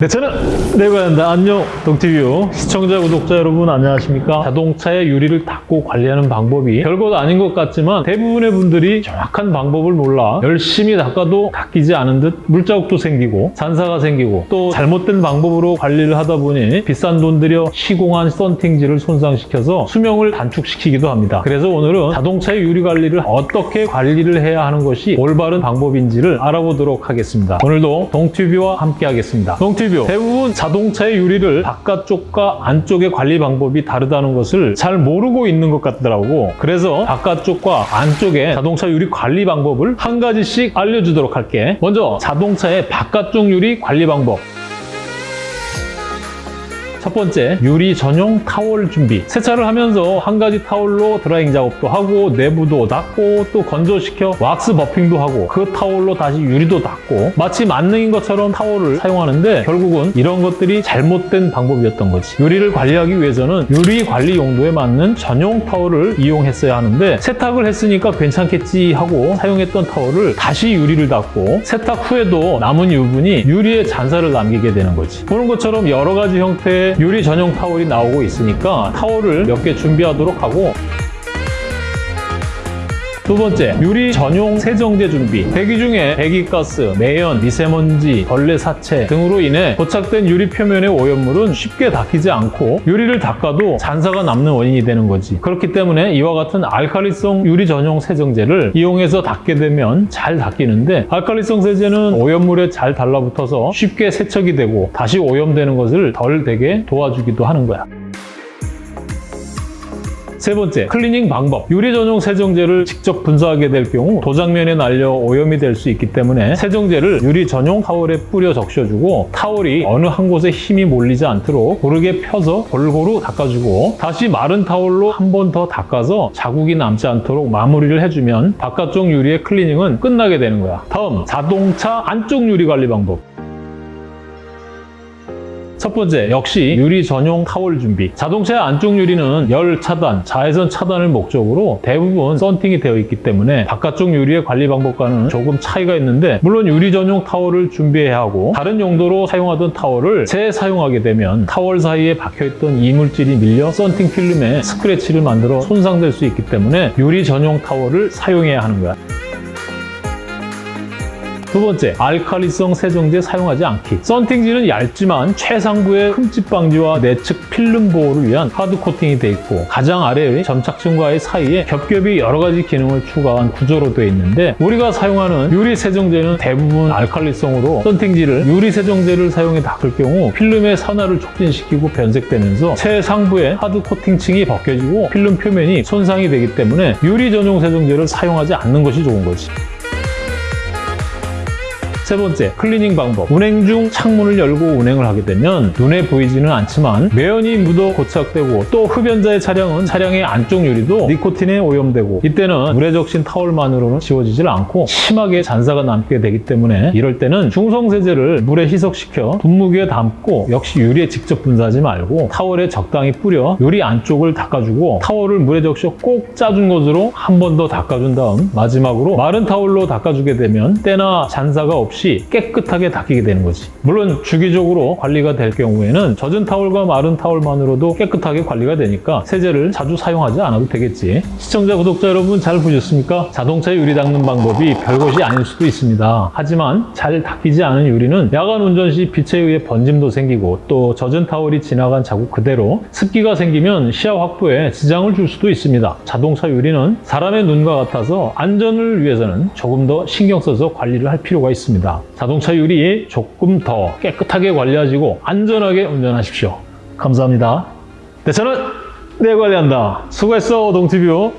네, 저는 내관한다. 안녕 동티뷰. 시청자 구독자 여러분 안녕하십니까? 자동차의 유리를 닦고 관리하는 방법이 별것 아닌 것 같지만 대부분의 분들이 정확한 방법을 몰라 열심히 닦아도 닦이지 않은 듯 물자국도 생기고 잔사가 생기고 또 잘못된 방법으로 관리를 하다 보니 비싼 돈 들여 시공한 썬팅지를 손상시켜서 수명을 단축시키기도 합니다. 그래서 오늘은 자동차의 유리 관리를 어떻게 관리를 해야 하는 것이 올바른 방법인지를 알아보도록 하겠습니다. 오늘도 동티뷰와 함께 하겠습니다. 동티뷰 대부분 자동차의 유리를 바깥쪽과 안쪽의 관리 방법이 다르다는 것을 잘 모르고 있는 것 같더라고. 그래서 바깥쪽과 안쪽의 자동차 유리 관리 방법을 한 가지씩 알려주도록 할게. 먼저 자동차의 바깥쪽 유리 관리 방법 첫 번째, 유리 전용 타월 준비. 세차를 하면서 한 가지 타월로 drying 작업도 하고 내부도 닦고 또 건조시켜 왁스 buffing도 하고 그 타월로 다시 유리도 닦고 마치 만능인 것처럼 타월을 사용하는데 결국은 이런 것들이 잘못된 방법이었던 거지. 유리를 관리하기 위해서는 유리 관리 용도에 맞는 전용 타월을 이용했어야 하는데 세탁을 했으니까 괜찮겠지 하고 사용했던 타월을 다시 유리를 닦고 세탁 후에도 남은 유분이 유리에 잔사를 남기게 되는 거지. 보는 것처럼 여러 가지 형태의 유리 전용 타월이 나오고 있으니까 타월을 몇 개 준비하도록 하고 두 번째, 유리 전용 세정제 준비. 대기 중에 배기가스, 매연, 미세먼지, 벌레 사체 등으로 인해 고착된 유리 표면의 오염물은 쉽게 닦이지 않고 유리를 닦아도 잔사가 남는 원인이 되는 거지. 그렇기 때문에 이와 같은 알칼리성 유리 전용 세정제를 이용해서 닦게 되면 잘 닦이는데 알칼리성 세제는 오염물에 잘 달라붙어서 쉽게 세척이 되고 다시 오염되는 것을 덜 되게 도와주기도 하는 거야. 세 번째, 클리닝 방법. 유리 전용 세정제를 직접 분사하게 될 경우 도장면에 날려 오염이 될 수 있기 때문에 세정제를 유리 전용 타월에 뿌려 적셔주고 타월이 어느 한 곳에 힘이 몰리지 않도록 고르게 펴서 골고루 닦아주고 다시 마른 타월로 한 번 더 닦아서 자국이 남지 않도록 마무리를 해주면 바깥쪽 유리의 클리닝은 끝나게 되는 거야. 다음, 자동차 안쪽 유리 관리 방법. 첫 번째, 역시 유리 전용 타월 준비. 자동차의 안쪽 유리는 열 차단, 자외선 차단을 목적으로 대부분 썬팅이 되어 있기 때문에 바깥쪽 유리의 관리 방법과는 조금 차이가 있는데 물론 유리 전용 타월을 준비해야 하고 다른 용도로 사용하던 타월을 재사용하게 되면 타월 사이에 박혀있던 이물질이 밀려 썬팅 필름에 스크래치를 만들어 손상될 수 있기 때문에 유리 전용 타월을 사용해야 하는 거야. 두 번째, 알칼리성 세정제 사용하지 않기. 썬팅지는 얇지만 최상부의 흠집 방지와 내측 필름 보호를 위한 하드 코팅이 되어 있고 가장 아래의 점착층과의 사이에 겹겹이 여러 가지 기능을 추가한 구조로 되어 있는데 우리가 사용하는 유리 세정제는 대부분 알칼리성으로 썬팅지를 유리 세정제를 사용해 닦을 경우 필름의 산화를 촉진시키고 변색되면서 최상부의 하드 코팅층이 벗겨지고 필름 표면이 손상이 되기 때문에 유리 전용 세정제를 사용하지 않는 것이 좋은 거지. 세 번째, 클리닝 방법. 운행 중 창문을 열고 운행을 하게 되면 눈에 보이지는 않지만 매연이 묻어 고착되고 또 흡연자의 차량은 차량의 안쪽 유리도 니코틴에 오염되고 이때는 물에 적신 타월만으로는 지워지질 않고 심하게 잔사가 남게 되기 때문에 이럴 때는 중성세제를 물에 희석시켜 분무기에 담고 역시 유리에 직접 분사하지 말고 타월에 적당히 뿌려 유리 안쪽을 닦아주고 타월을 물에 적셔 꼭 짜준 것으로 한 번 더 닦아준 다음 마지막으로 마른 타월로 닦아주게 되면 때나 잔사가 없이 없이 깨끗하게 닦이게 되는 거지. 물론 주기적으로 관리가 될 경우에는 젖은 타월과 마른 타월만으로도 깨끗하게 관리가 되니까 세제를 자주 사용하지 않아도 되겠지. 시청자, 구독자 여러분 잘 보셨습니까? 자동차 유리 닦는 방법이 별것이 아닐 수도 있습니다. 하지만 잘 닦이지 않은 유리는 야간 운전 시 빛에 의해 번짐도 생기고 또 젖은 타월이 지나간 자국 그대로 습기가 생기면 시야 확보에 지장을 줄 수도 있습니다. 자동차 유리는 사람의 눈과 같아서 안전을 위해서는 조금 더 신경 써서 관리를 할 필요가 있습니다. 자동차 유리 조금 더 깨끗하게 관리하시고 안전하게 운전하십시오. 감사합니다. 네, 저는 내 관리한다. 수고했어, 동티뷰.